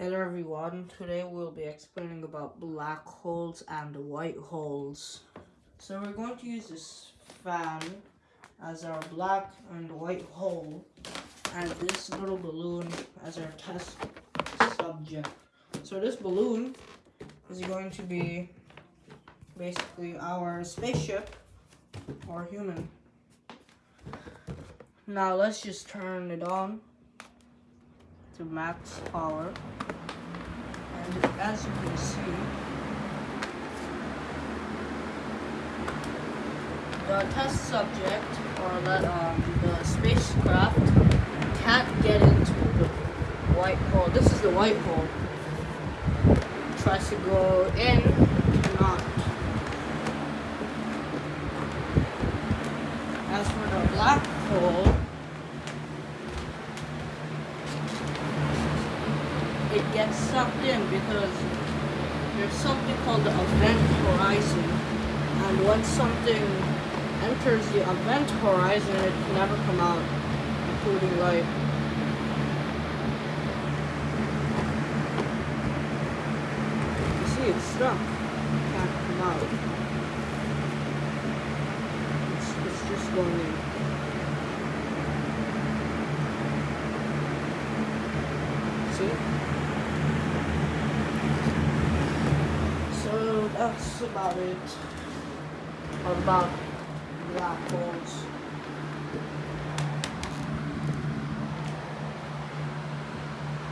Hello everyone, today we'll be explaining about black holes and white holes. So we're going to use this fan as our black and white hole and this little balloon as our test subject. So this balloon is going to be basically our spaceship or human. Now let's just turn it on to max power. And as you can see, the test subject or the, um, the spacecraft can't get into the white hole. This is the white hole. tries to go in, cannot. As for the black hole, it gets sucked in because there's something called the event horizon. And once something enters the event horizon, it can never come out, including light. You see, it's stuck. It can't come out. It's, it's just going in. See? So that's about it about black holes.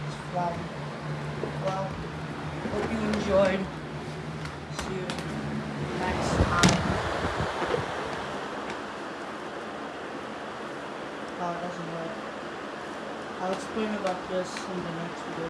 It's fun. Well, hope you enjoyed. See you next time. Oh, it doesn't work. I'll explain about this in the next video.